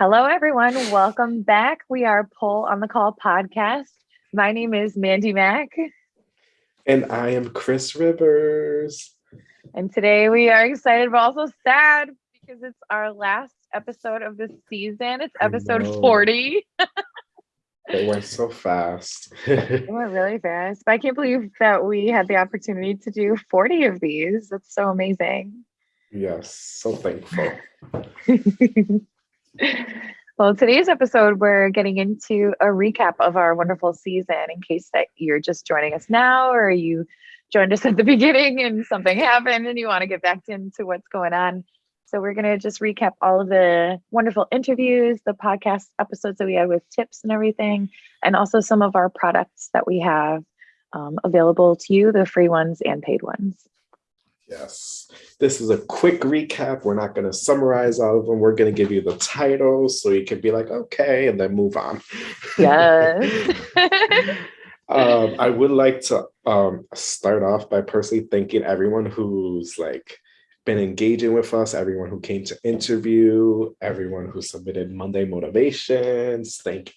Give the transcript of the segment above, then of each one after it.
Hello, everyone. Welcome back. We are Pole on the Call podcast. My name is Mandy Mack. And I am Chris Rivers. And today we are excited, but also sad because it's our last episode of the season. It's episode 40. it went so fast. it went really fast. But I can't believe that we had the opportunity to do 40 of these. That's so amazing. Yes, so thankful. well, today's episode, we're getting into a recap of our wonderful season in case that you're just joining us now or you joined us at the beginning and something happened and you want to get back into what's going on. So, we're going to just recap all of the wonderful interviews, the podcast episodes that we had with tips and everything, and also some of our products that we have um, available to you the free ones and paid ones. Yes. This is a quick recap. We're not going to summarize all of them. We're going to give you the titles so you can be like, okay, and then move on. Yes. um, I would like to um, start off by personally thanking everyone who's like been engaging with us, everyone who came to interview, everyone who submitted Monday motivations. Thank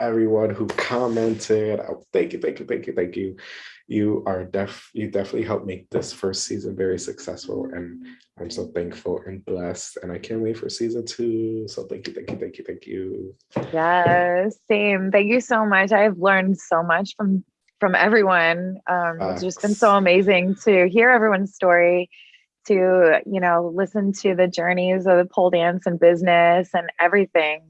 everyone who commented. Oh, thank you, thank you, thank you, thank you you are def you definitely helped make this first season very successful and i'm so thankful and blessed and i can't wait for season two. So thank you thank you thank you thank you. Yes same. Thank you so much. I've learned so much from from everyone. Um it's just been so amazing to hear everyone's story to you know listen to the journeys of the pole dance and business and everything.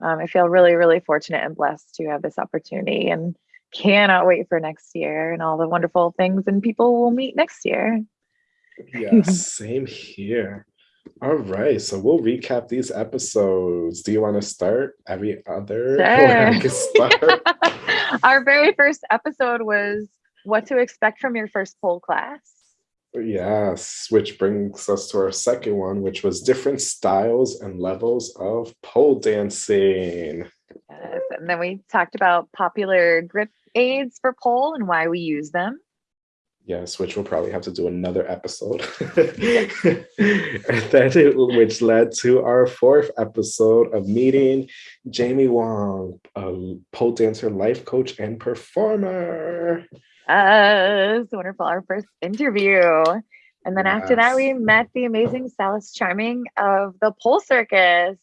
Um, i feel really really fortunate and blessed to have this opportunity and cannot wait for next year and all the wonderful things and people we'll meet next year. Yeah, same here. All right, so we'll recap these episodes. Do you want to start? Every other? Sure. start. Our very first episode was what to expect from your first pole class. Yes, which brings us to our second one, which was different styles and levels of pole dancing. Yes, and then we talked about popular grip aids for pole and why we use them. Yes, which we'll probably have to do another episode. and then it, which led to our fourth episode of meeting Jamie Wong, a pole dancer, life coach, and performer. Yes, wonderful. Our first interview. And then yes. after that, we met the amazing Salis Charming of the Pole Circus.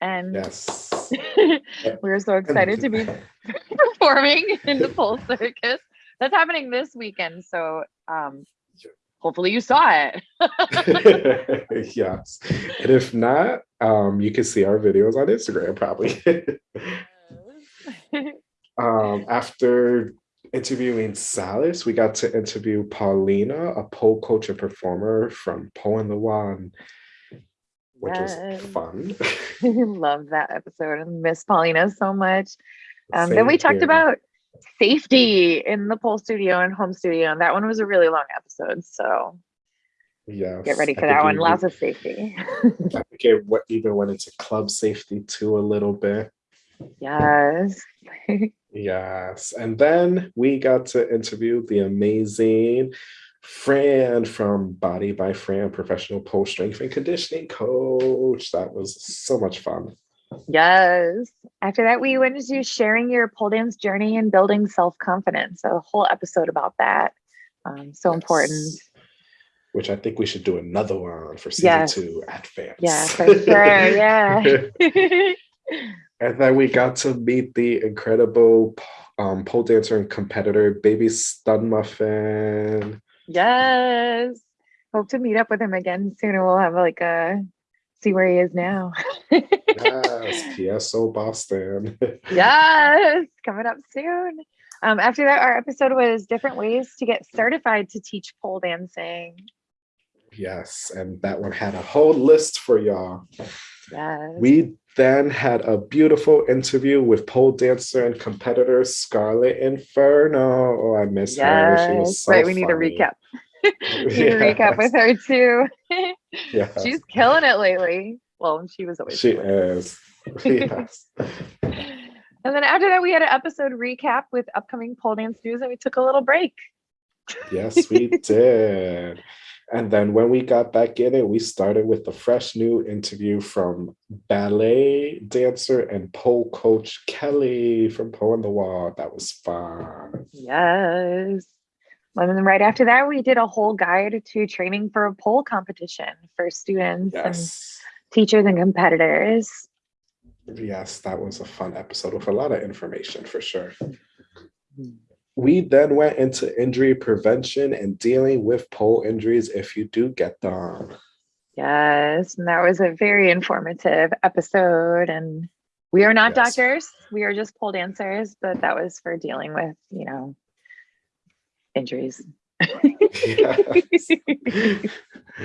And yes, we were so excited to be performing in the Pole Circus. That's happening this weekend. So um, hopefully you saw it. yes. And if not, um, you can see our videos on Instagram probably. um, after interviewing Salis, we got to interview Paulina, a pole coach and performer from Pole in the which yes. was fun. Love that episode and miss Paulina so much. Um, then we talked here. about safety in the pole studio and home studio, and that one was a really long episode. So yeah, get ready for that one. Lots of safety. I think it even went into club safety too a little bit. Yes. yes, and then we got to interview the amazing Fran from Body by Fran, professional pole strength and conditioning coach. That was so much fun. Yes. After that, we went into sharing your pole dance journey and building self confidence. A whole episode about that. Um, so yes. important. Which I think we should do another one for season yes. two advance. Yeah, for sure. yeah. and then we got to meet the incredible um, pole dancer and competitor, Baby Stun Muffin. Yes. Hope to meet up with him again soon and we'll have like a see where he is now. yes, PSO Boston. yes, coming up soon. Um, after that, our episode was different ways to get certified to teach pole dancing. Yes, and that one had a whole list for y'all. Yes. We then had a beautiful interview with pole dancer and competitor Scarlet Inferno. Oh, I miss yes. her. She was so right. We need a recap. we need yes. a recap with her too. yeah. She's killing it lately. Well, she was always. She is. yes. And then after that, we had an episode recap with upcoming pole dance news, and we took a little break. yes, we did. And then when we got back in it, we started with the fresh new interview from ballet dancer and pole coach Kelly from Pole on the Wall. That was fun. Yes. And then right after that, we did a whole guide to training for a pole competition for students yes. and teachers and competitors. Yes, that was a fun episode with a lot of information for sure. Mm-hmm. We then went into injury prevention and dealing with pole injuries if you do get them. Yes, and that was a very informative episode. And we are not yes. doctors, we are just pole dancers, but that was for dealing with, you know, injuries.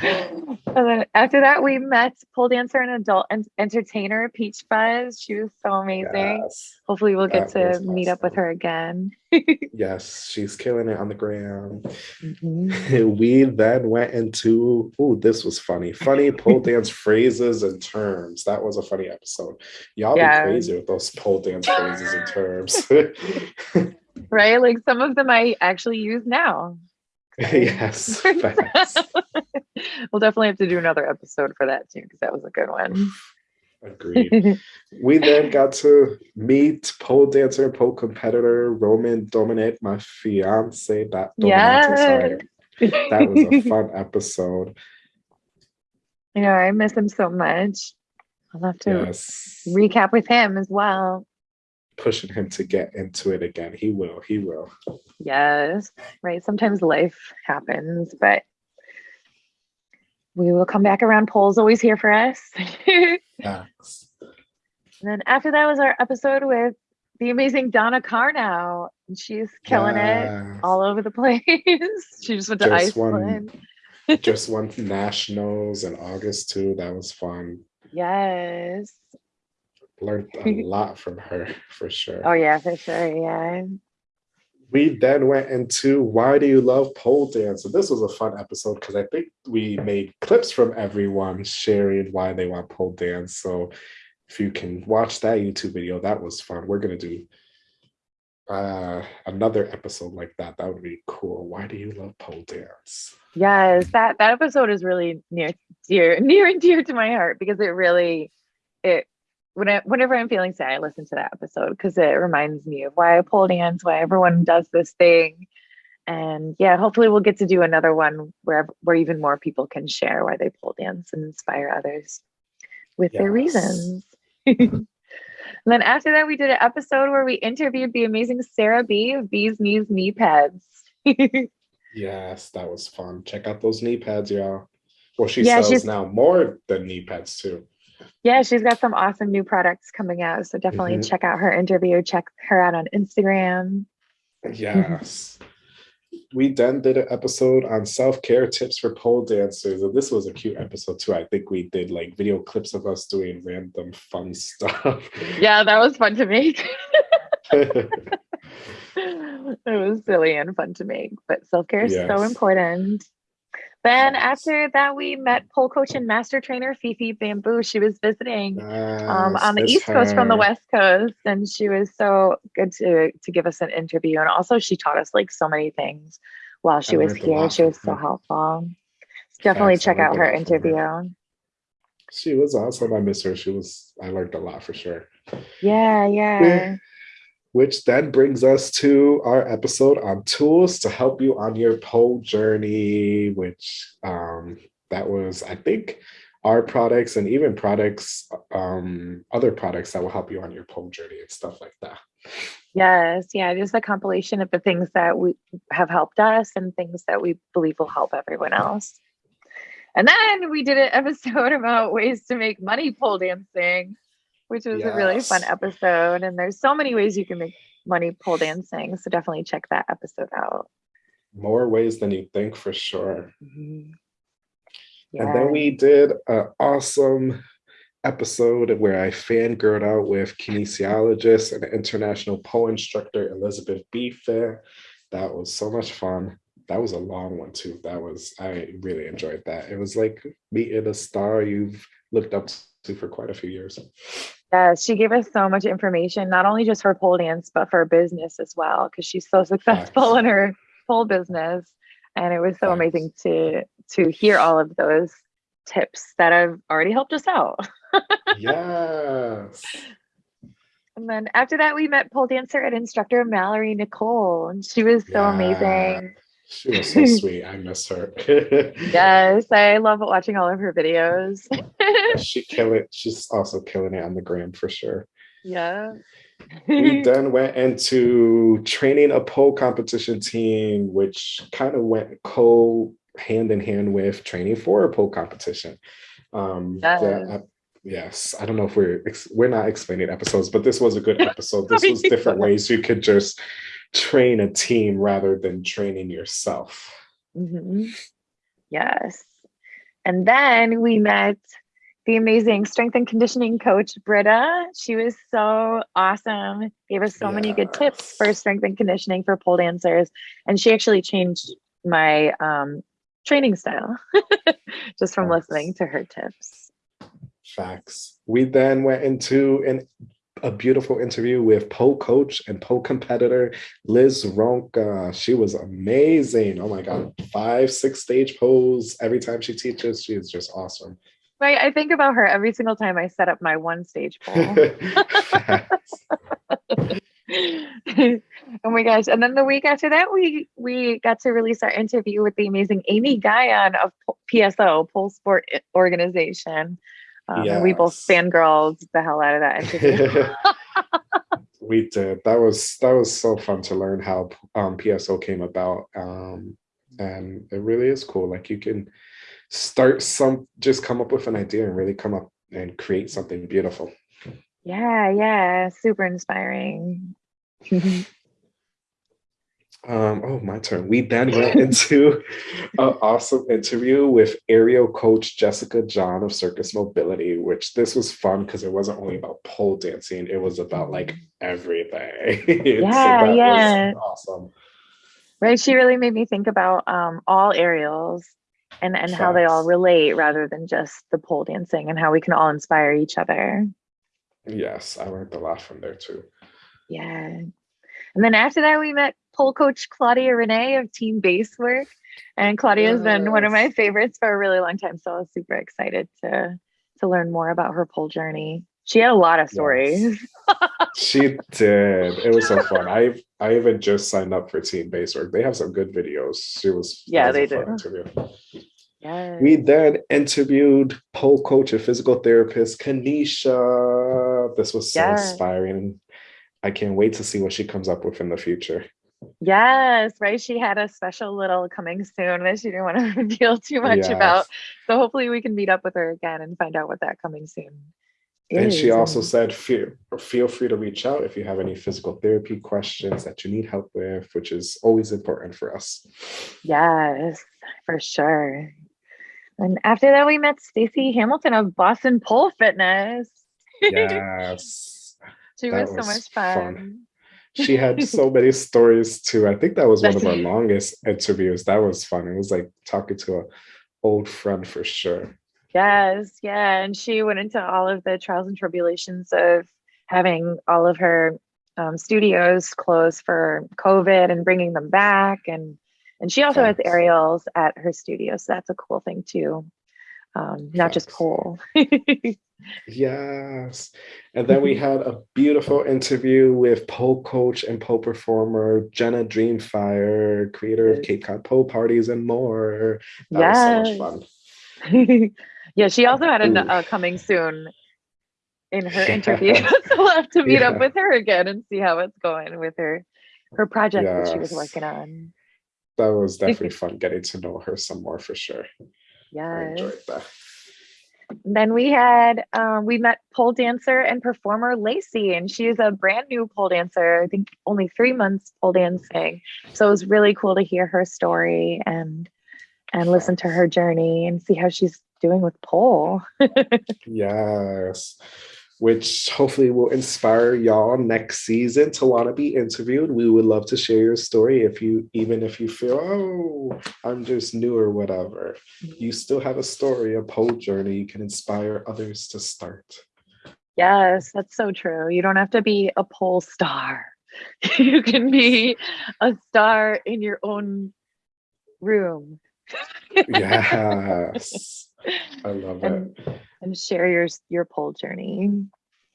and then after that, we met pole dancer and adult and entertainer Peach Fuzz. She was so amazing. Yes, Hopefully, we'll get to meet up with her again. yes, she's killing it on the gram. Mm-hmm. We then went into oh, this was funny, funny pole dance phrases and terms. That was a funny episode. Y'all yeah. be crazy with those pole dance phrases and terms. right, like some of them I actually use now. yes. we'll definitely have to do another episode for that too, because that was a good one. Agreed. we then got to meet pole dancer and pole competitor Roman Dominic, my fiance. That yes. that was a fun episode. You know, I miss him so much. I'll have to yes. recap with him as well pushing him to get into it again. He will. He will. Yes. Right. Sometimes life happens, but we will come back around. Pole's always here for us. yes. And then after that was our episode with the amazing Donna Carnow. And she's killing yes. it all over the place. she just went to just Iceland. Won, just won nationals in August too. That was fun. Yes learned a lot from her for sure. Oh yeah, for sure. Yeah. We then went into why do you love pole dance? And this was a fun episode because I think we made clips from everyone sharing why they want pole dance. So if you can watch that YouTube video, that was fun. We're gonna do uh another episode like that that would be cool why do you love pole dance yes that that episode is really near dear near and dear to my heart because it really it when I, whenever I'm feeling sad, I listen to that episode because it reminds me of why I pole dance, why everyone does this thing. And yeah, hopefully we'll get to do another one where where even more people can share why they pole dance and inspire others with yes. their reasons. and then after that, we did an episode where we interviewed the amazing Sarah B of Bees Knees Knee Pads. yes, that was fun. Check out those knee pads, y'all. Well, she yeah, sells now more than knee pads too yeah, she's got some awesome new products coming out. So definitely mm-hmm. check out her interview. Check her out on Instagram. Yes. we then did an episode on self-care tips for pole dancers. And this was a cute episode too. I think we did like video clips of us doing random fun stuff. Yeah, that was fun to make. it was silly and fun to make, but self-care is yes. so important. Then after that, we met pole coach and master trainer Fifi Bamboo. She was visiting um, on the East her. Coast from the West Coast, and she was so good to to give us an interview. And also, she taught us like so many things while she I was here. She was so helpful. definitely Facts, check out her interview. Her. She was awesome. I miss her. She was. I learned a lot for sure. Yeah, yeah which then brings us to our episode on tools to help you on your pole journey, which um, that was, I think, our products and even products, um, other products that will help you on your pole journey and stuff like that. Yes, yeah, just a compilation of the things that we have helped us and things that we believe will help everyone else. And then we did an episode about ways to make money pole dancing which was yes. a really fun episode. And there's so many ways you can make money pole dancing. So definitely check that episode out. More ways than you think for sure. Mm-hmm. Yeah. And then we did an awesome episode where I fangirled out with kinesiologist and international pole instructor Elizabeth Beefair. That was so much fun. That was a long one too. That was I really enjoyed that. It was like meeting a star you've looked up to for quite a few years. Yes, she gave us so much information, not only just for pole dance, but for business as well, because she's so successful in her pole business. and it was so amazing to to hear all of those tips that have already helped us out. yes. And then after that, we met pole dancer and instructor Mallory Nicole, and she was so yeah. amazing. She was so sweet. I miss her. yes, I love watching all of her videos. she kill it. She's also killing it on the gram for sure. Yeah. we then went into training a pole competition team, which kind of went co hand in hand with training for a pole competition. Um, yes. Yeah, yes, I don't know if we're we're not explaining episodes, but this was a good episode. This was different ways you could just train a team rather than training yourself. Mm-hmm. Yes, and then we met the amazing strength and conditioning coach Britta. She was so awesome. Gave us so yes. many good tips for strength and conditioning for pole dancers, and she actually changed my um, training style just from Facts. listening to her tips. Facts. We then went into an a beautiful interview with pole coach and pole competitor Liz Ronka. Uh, she was amazing. Oh my God. Five, six stage poles. every time she teaches. She is just awesome. Right. I think about her every single time I set up my one stage pole. oh my gosh. And then the week after that, we we got to release our interview with the amazing Amy Guion of PSO, Pole Sport Organization. Um, yes. We both fangirled the hell out of that interview. we did. That was that was so fun to learn how um, PSO came about. Um, and it really is cool. Like you can start some just come up with an idea and really come up and create something beautiful. Yeah, yeah, super inspiring. Um, oh, my turn. We then went into an awesome interview with aerial coach Jessica John of Circus Mobility, which this was fun because it wasn't only about pole dancing, it was about like everything. Yeah, so yeah. awesome. Right. She really made me think about um, all aerials and, and how they all relate rather than just the pole dancing and how we can all inspire each other. Yes, I learned a lot from there too. Yeah. And then after that, we met pole coach Claudia Renee of Team Basework. And Claudia has yes. been one of my favorites for a really long time. So I was super excited to to learn more about her pole journey. She had a lot of stories. Yes. she did. It was so fun. I I even just signed up for Team Basework. They have some good videos. She was yeah, they do. Yes. We then interviewed pole coach and physical therapist Kanisha. This was so yes. inspiring. I can't wait to see what she comes up with in the future. Yes, right. She had a special little coming soon that she didn't want to reveal too much yes. about. So hopefully we can meet up with her again and find out what that coming soon is. And she also said, feel, feel free to reach out if you have any physical therapy questions that you need help with, which is always important for us. Yes, for sure. And after that, we met Stacy Hamilton of Boston Pole Fitness. Yes. She was, was, so much fun. fun. She had so many stories too. I think that was one of our longest interviews. That was fun. It was like talking to an old friend for sure. Yes, yeah. And she went into all of the trials and tribulations of having all of her um, studios closed for COVID and bringing them back. And and she also Thanks. has aerials at her studio, so that's a cool thing too. Um, not just pole. Yes. And then we had a beautiful interview with pole coach and pole performer Jenna Dreamfire, creator of Cape Cod Pole Parties and more. That yes. was so much fun. yeah, she also had a, a coming soon in her yeah. interview. so we'll have to meet yeah. up with her again and see how it's going with her her project yes. that she was working on. That was definitely fun getting to know her some more for sure. Yeah. I enjoyed that. Then we had um, we met pole dancer and performer Lacey, and she's a brand new pole dancer. I think only three months pole dancing. So it was really cool to hear her story and and listen to her journey and see how she's doing with pole. yes which hopefully will inspire y'all next season to want to be interviewed. We would love to share your story if you, even if you feel, oh, I'm just new or whatever. Mm-hmm. You still have a story, a pole journey. You can inspire others to start. Yes, that's so true. You don't have to be a pole star. you can be a star in your own room. yes. I love and, it. And share your your pole journey.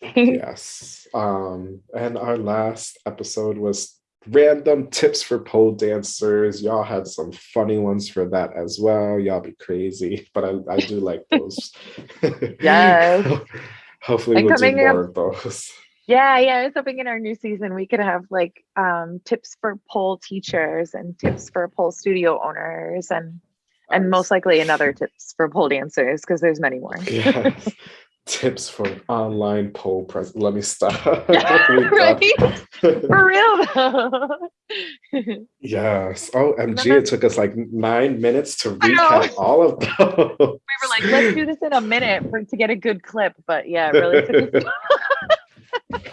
yes. Um, and our last episode was random tips for pole dancers. Y'all had some funny ones for that as well. Y'all be crazy, but I, I do like those. yes. Hopefully and we'll do more of those. Yeah, yeah. I was hoping in our new season we could have like um, tips for pole teachers and tips for pole studio owners and and most likely another tips for pole dancers because there's many more. yes. Tips for online pole press. Let me stop. right? for real though. yes. Oh, MG, it took us like nine minutes to recap all of those. We were like, let's do this in a minute for to get a good clip, but yeah, it really took us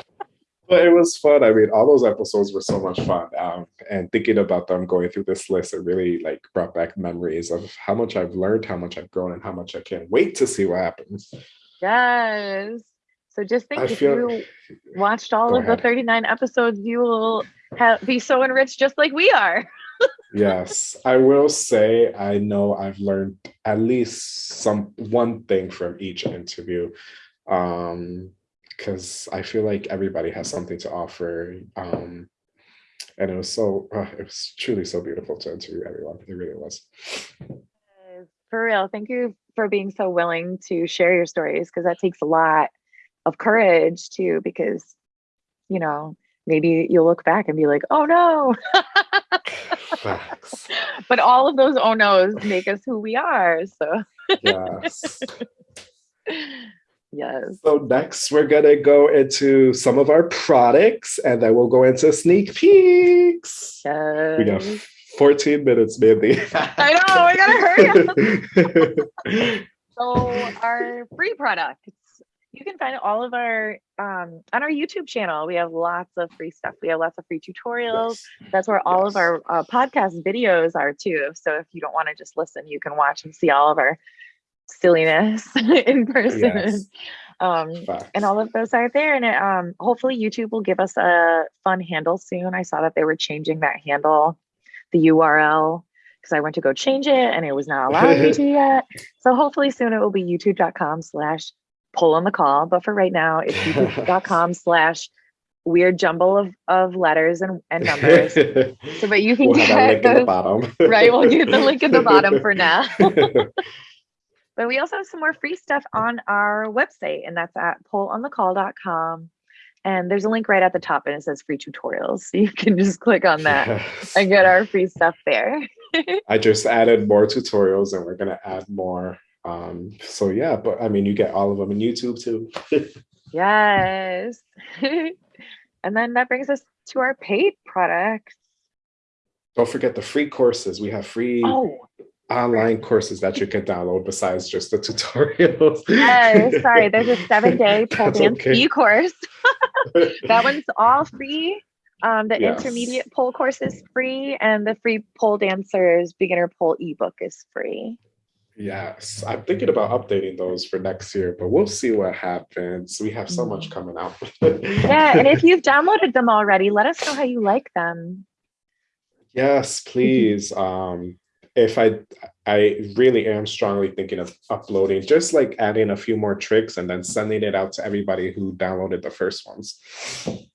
but it was fun. I mean, all those episodes were so much fun. Um, and thinking about them going through this list, it really like brought back memories of how much I've learned, how much I've grown, and how much I can't wait to see what happens. Yes. So just think I if feel, you watched all of ahead. the 39 episodes, you will have, be so enriched just like we are. yes. I will say I know I've learned at least some one thing from each interview. Um, because I feel like everybody has something to offer. Um, and it was so, uh, it was truly so beautiful to interview everyone. It really was. For real. Thank you for being so willing to share your stories because that takes a lot of courage too, because, you know, maybe you'll look back and be like, oh no. but all of those oh no's make us who we are. So, yes. Yes. So next we're gonna go into some of our products and then we'll go into sneak peeks. Yes. We got 14 minutes, Mandy. I know, we gotta hurry up. so our free products. You can find all of our um, on our YouTube channel. We have lots of free stuff. We have lots of free tutorials. Yes. That's where all yes. of our uh, podcast videos are too. So if you don't want to just listen, you can watch and see all of our silliness in person. Yes. Um, and all of those are there. And it, um, hopefully, YouTube will give us a fun handle soon. I saw that they were changing that handle, the URL, because I went to go change it and it was not allowed me to yet. So hopefully, soon it will be youtube.com slash pole on the call. But for right now, it's youtube.com slash weird jumble of, of letters and, and numbers. so, but you can we'll get those, right. We'll get the link at the bottom for now. But we also have some more free stuff on our website, and that's at poleonthecall.com. And there's a link right at the top, and it says free tutorials. So you can just click on that and get our free stuff there. I just added more tutorials, and we're going to add more. Um, so, yeah, but I mean, you get all of them in YouTube too. yes. and then that brings us to our paid products. Don't forget the free courses. We have free oh online courses that you can download besides just the tutorials. Yes, sorry, there's a seven day pole dance okay. e-course. that one's all free. Um, the yes. intermediate pole course is free, and the free pole dancers beginner pole ebook is free. Yes, I'm thinking about updating those for next year, but we'll see what happens. We have so much mm. coming out. yeah, and if you've downloaded them already, let us know how you like them. Yes, please. um, if I I really am strongly thinking of uploading, just like adding a few more tricks and then sending it out to everybody who downloaded the first ones.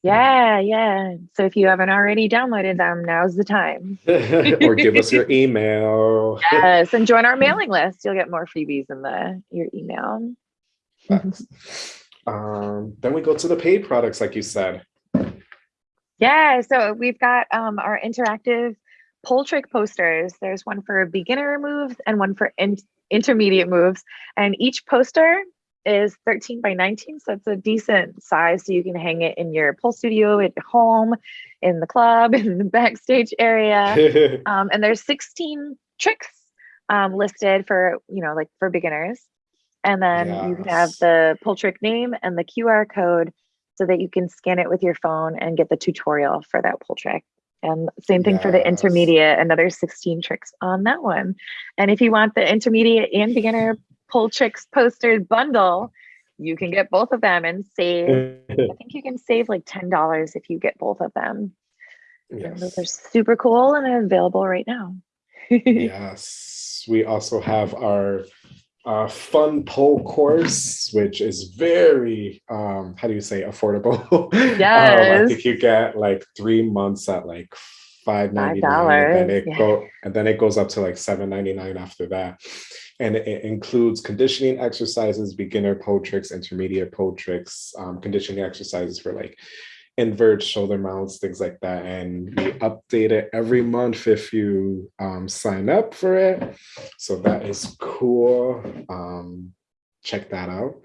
Yeah, yeah. So if you haven't already downloaded them, now's the time. or give us your email. yes, and join our mailing list. You'll get more freebies in the your email. um, then we go to the paid products, like you said. Yeah, so we've got um, our interactive pole trick posters. There's one for beginner moves and one for in intermediate moves. And each poster is 13 by 19. So it's a decent size. So you can hang it in your pole studio at home, in the club, in the backstage area. um, and there's 16 tricks um, listed for, you know, like for beginners. And then yes. you can have the pole trick name and the QR code so that you can scan it with your phone and get the tutorial for that pole trick. And same thing yes. for the intermediate, another 16 tricks on that one. And if you want the intermediate and beginner pole tricks poster bundle, you can get both of them and save. I think you can save like $10 if you get both of them. Yes. those are super cool and available right now. yes. We also have our uh, fun pole course, which is very, um, how do you say, affordable. Yes. um, I think you get like three months at like five ninety nine, and then it yeah. go and then it goes up to like seven ninety nine after that. And it, it includes conditioning exercises, beginner pole tricks, intermediate pole tricks, um, conditioning exercises for like invert shoulder mounts, things like that. And we update it every month if you um, sign up for it. So that is cool. Um, check that out.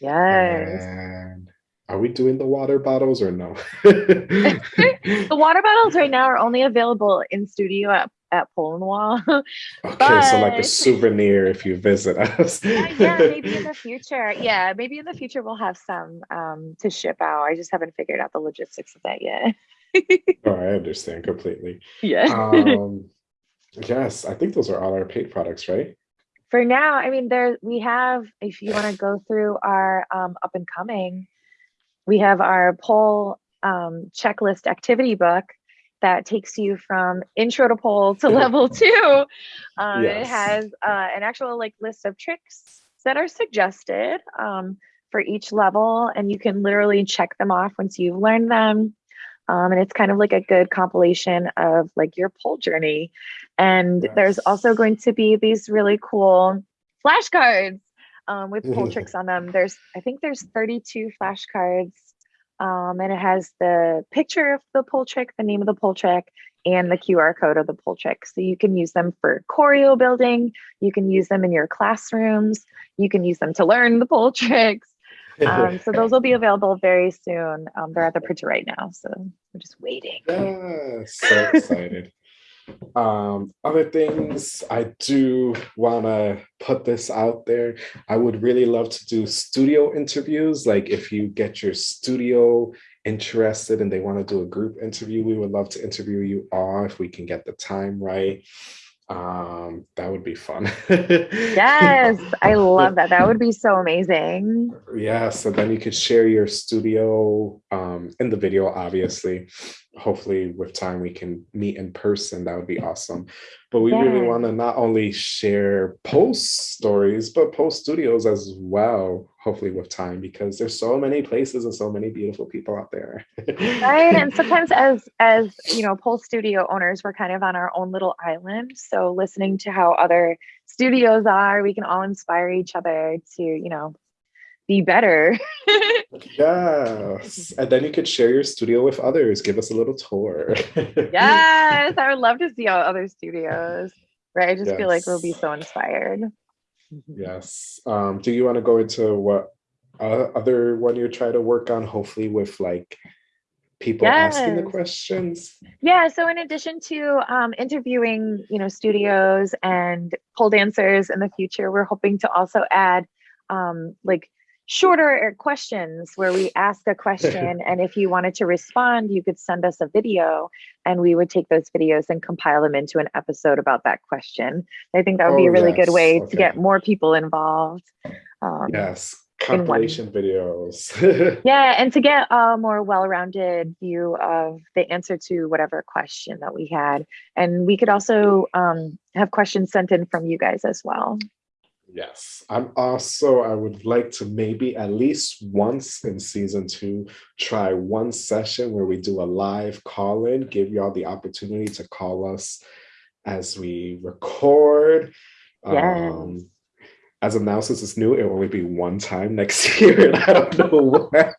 Yes. And are we doing the water bottles or no? The water bottles right now are only available in studio at, at Pole Wall. okay, so like a souvenir if you visit us. Uh, yeah, maybe in the future. Yeah, maybe in the future we'll have some um, to ship out. I just haven't figured out the logistics of that yet. oh, I understand completely. Yeah. Um, yes, I think those are all our paid products, right? For now, I mean, there we have. If you want to go through our um, up and coming, we have our pole um, checklist activity book that takes you from intro to pole to level two. Um, It has uh, an actual like list of tricks that are suggested um, for each level, and you can literally check them off once you've learned them. Um, and it's kind of like a good compilation of like your pole journey. And there's also going to be these really cool flashcards um, with pole tricks on them. There's, I think there's 32 flashcards. Um, and it has the picture of the pole trick, the name of the pole trick, and the QR code of the pole trick. So you can use them for choreo building. You can use them in your classrooms. You can use them to learn the pole tricks. Um, so those will be available very soon. Um, they're at the printer right now, so we're just waiting. Yes, so excited. Um, other things I do want to put this out there. I would really love to do studio interviews. Like if you get your studio interested and they want to do a group interview, we would love to interview you all if we can get the time right. Um, that would be fun. Yes, I love that. That would be so amazing. Yeah, so then you could share your studio um, in the video, obviously. Hopefully, with time, we can meet in person. That would be awesome. But we really want to not only share post stories, but post studios as well, hopefully, with time, because there's so many places and so many beautiful people out there. right and sometimes as as you know post studio owners we're kind of on our own little island so listening to how other studios are we can all inspire each other to you know be better yes. And then you could share your studio with others. Give us a little tour. yes i would love to see all other studios right i just feel like we'll be so inspired Yes. Um, do you want to go into what uh, other one you're trying to work on? Hopefully, with like people asking the questions. Yeah, so in addition to um, interviewing, you know, studios and pole dancers in the future, we're hoping to also add um, like shorter questions where we ask a question, and if you wanted to respond, you could send us a video, and we would take those videos and compile them into an episode about that question. I think that would be Oh, a really good way Okay. to get more people involved. Um, Yes, compilation videos. yeah, and to get a more well-rounded view of the answer to whatever question that we had, and we could also um, have questions sent in from you guys as well. Yes, I'm also, I would like to maybe at least once in season two, try one session where we do a live call in, give y'all the opportunity to call us as we record. Yes. Um, as of now, since it's new, it will only be one time next year. And I don't know when.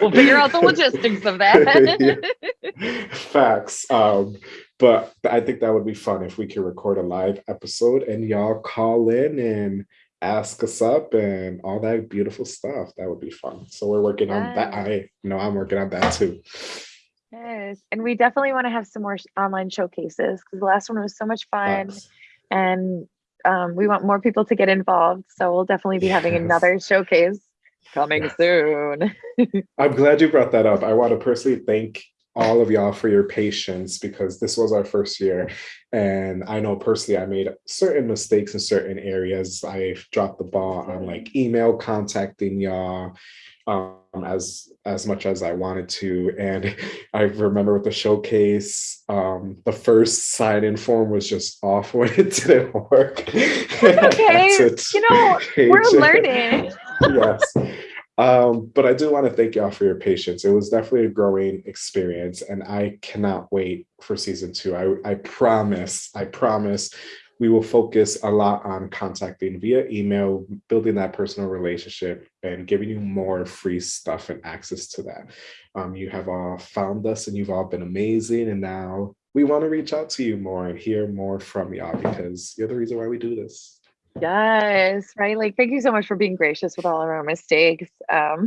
We'll figure out the logistics of that. Facts. Um, but I think that would be fun if we could record a live episode and y'all call in and ask us up and all that beautiful stuff. That would be fun. So we're working on that. I know I'm working on that too. yes, and we definitely want to have some more online showcases because the last one was so much fun, Facts. and um, we want more people to get involved. So we'll definitely be having another showcase coming Yes. soon. I'm glad you brought that up. I want to personally thank all of y'all for your patience because this was our first year. And I know personally, I made certain mistakes in certain areas. I dropped the ball on like email contacting y'all um, as as much as I wanted to. And I remember with the showcase, um, the first sign-in form was just off when it didn't work. okay, you know, we're learning. yes. Um, but I do want to thank y'all for your patience. It was definitely a growing experience, and I cannot wait for season two. I, I promise, I promise we will focus a lot on contacting via email, building that personal relationship, and giving you more free stuff and access to that. Um, you have all found us and you've all been amazing. And now we want to reach out to you more and hear more from y'all because you're the reason why we do this. Yes, right. Like, thank you so much for being gracious with all of our mistakes. Um,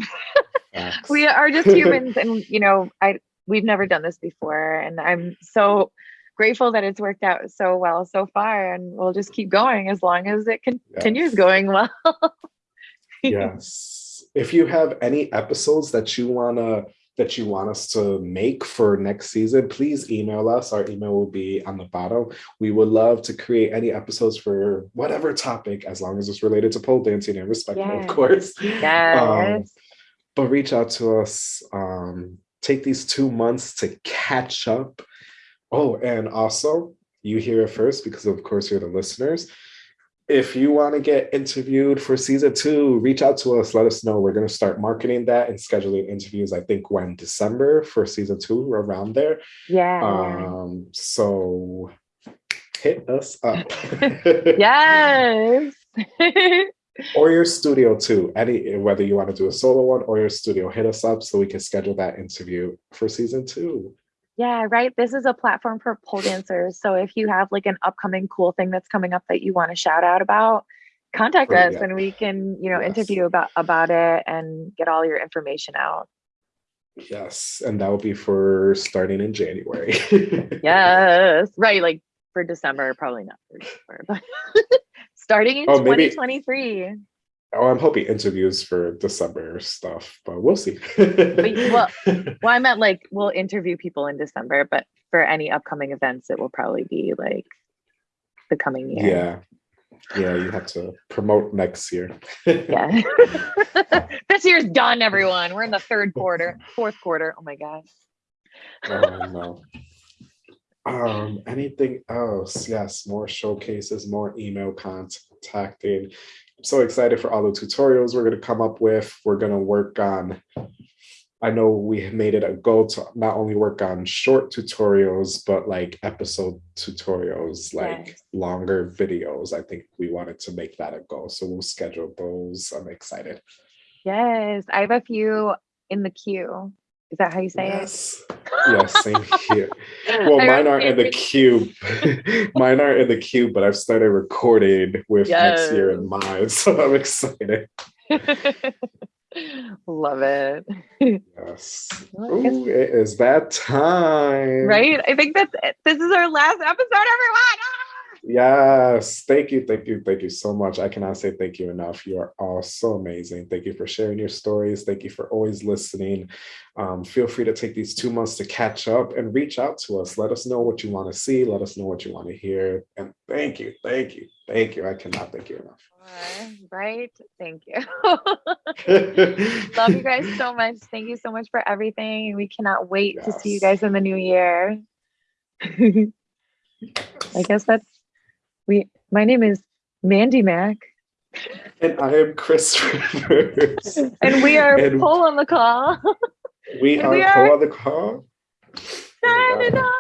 we are just humans, and you know, I we've never done this before, and I'm so grateful that it's worked out so well so far, and we'll just keep going as long as it continues yes. going well. yes. If you have any episodes that you wanna that you want us to make for next season, please email us. Our email will be on the bottom. We would love to create any episodes for whatever topic, as long as it's related to pole dancing and respect, yes. of course. Yes. Um, but reach out to us. Um, take these two months to catch up. Oh, and also, you hear it first because, of course, you're the listeners if you want to get interviewed for season two, reach out to us. Let us know. We're going to start marketing that and scheduling interviews. I think when December for season two, around there. Yeah. Um. So hit us up. yes. or your studio too. Any whether you want to do a solo one or your studio, hit us up so we can schedule that interview for season two. Yeah, right. This is a platform for pole dancers. So if you have like an upcoming cool thing that's coming up that you want to shout out about, contact us and we can, you know, yes. interview about about it and get all your information out. Yes, and that will be for starting in January. yes, right. Like for December, probably not for December, but starting in oh, 2023. Maybe, Oh, I'm hoping interviews for December stuff, but we'll see. well, well, I meant like we'll interview people in December, but for any upcoming events, it will probably be like the coming year. Yeah. Yeah, you have to promote next year. yeah. this year's done, everyone. We're in the third quarter, fourth quarter. Oh my gosh. oh no. Um, anything else? Yes, more showcases, more email contacting. I'm so excited for all the tutorials we're going to come up with. We're going to work on, I know we made it a goal to not only work on short tutorials, but like episode tutorials, like yes. longer videos. I think we wanted to make that a goal. So we'll schedule those. I'm excited. Yes, I have a few in the queue. Is that how you say yes. it? Yes, same here. Well, mine aren't in the queue. mine aren't in the queue, but I've started recording with yes. next year in mind. So I'm excited. Love it. Yes. Ooh, it is that time. Right? I think that this is our last episode, everyone. Ah! Yes. Thank you. Thank you. Thank you so much. I cannot say thank you enough. You are all so amazing. Thank you for sharing your stories. Thank you for always listening. Um, feel free to take these two months to catch up and reach out to us. Let us know what you want to see. Let us know what you want to hear. And thank you. Thank you. Thank you. I cannot thank you enough. right. Thank you. Love you guys so much. Thank you so much for everything. We cannot wait yes. to see you guys in the new year. I guess that's we my name is Mandy Mac. And I am Chris Rivers. and we are and on the Call. We are, we are on the Call. Signing off.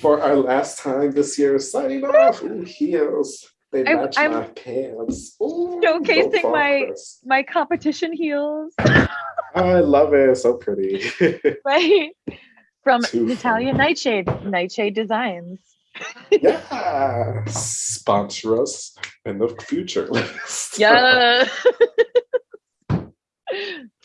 For our last time this year, signing off. Ooh, heels. They match I'm, my pants. Ooh, showcasing my Chris. my competition heels. I love it. So pretty. right. From Too Natalia Nightshade, Nightshade Designs yeah, sponsor us in the future. yeah.